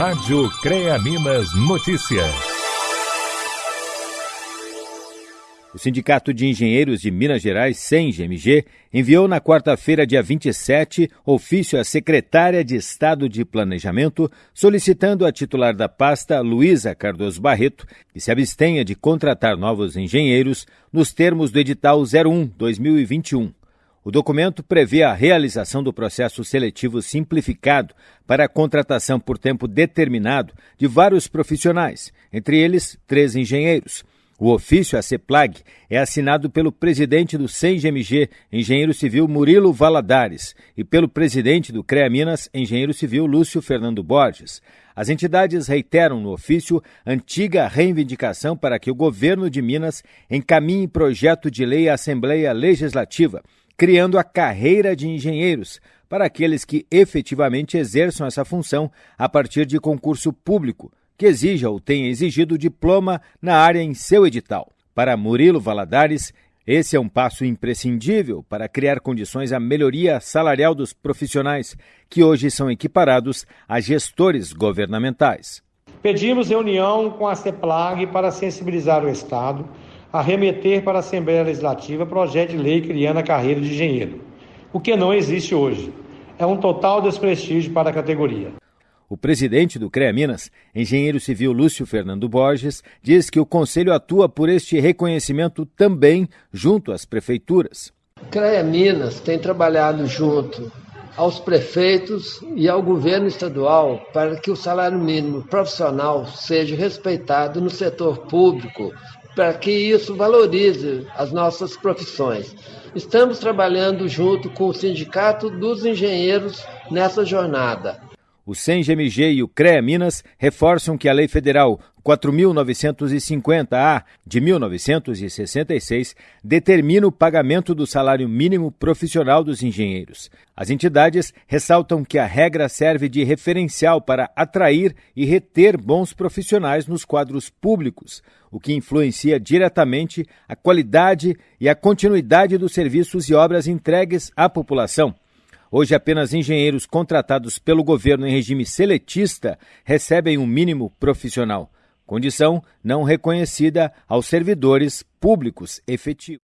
Rádio CREA Minas Notícias. O Sindicato de Engenheiros de Minas Gerais, SENGMG, enviou na quarta-feira, dia 27, ofício à secretária de Estado de Planejamento, solicitando à titular da pasta, Luísa Cardoso Barreto, que se abstenha de contratar novos engenheiros nos termos do edital 01-2021. O documento prevê a realização do processo seletivo simplificado para a contratação por tempo determinado de vários profissionais, entre eles três engenheiros. O ofício à CEPLAG é assinado pelo presidente do CENGMG, engenheiro civil Murilo Valadares, e pelo presidente do CREA Minas, engenheiro civil Lúcio Fernando Borges. As entidades reiteram no ofício antiga reivindicação para que o governo de Minas encaminhe projeto de lei à Assembleia Legislativa criando a carreira de engenheiros para aqueles que efetivamente exerçam essa função a partir de concurso público, que exija ou tenha exigido diploma na área em seu edital. Para Murilo Valadares, esse é um passo imprescindível para criar condições à melhoria salarial dos profissionais, que hoje são equiparados a gestores governamentais. Pedimos reunião com a CEPLAG para sensibilizar o Estado a remeter para a Assembleia Legislativa projeto de lei criando a carreira de engenheiro, o que não existe hoje. É um total desprestígio para a categoria. O presidente do CREA Minas, engenheiro civil Lúcio Fernando Borges, diz que o Conselho atua por este reconhecimento também junto às prefeituras. O CREA Minas tem trabalhado junto aos prefeitos e ao governo estadual para que o salário mínimo profissional seja respeitado no setor público, para que isso valorize as nossas profissões. Estamos trabalhando junto com o Sindicato dos Engenheiros nessa jornada. O CENGMG e o CREA Minas reforçam que a Lei Federal 4.950-A de 1966 determina o pagamento do salário mínimo profissional dos engenheiros. As entidades ressaltam que a regra serve de referencial para atrair e reter bons profissionais nos quadros públicos, o que influencia diretamente a qualidade e a continuidade dos serviços e obras entregues à população. Hoje, apenas engenheiros contratados pelo governo em regime seletista recebem um mínimo profissional, condição não reconhecida aos servidores públicos efetivos.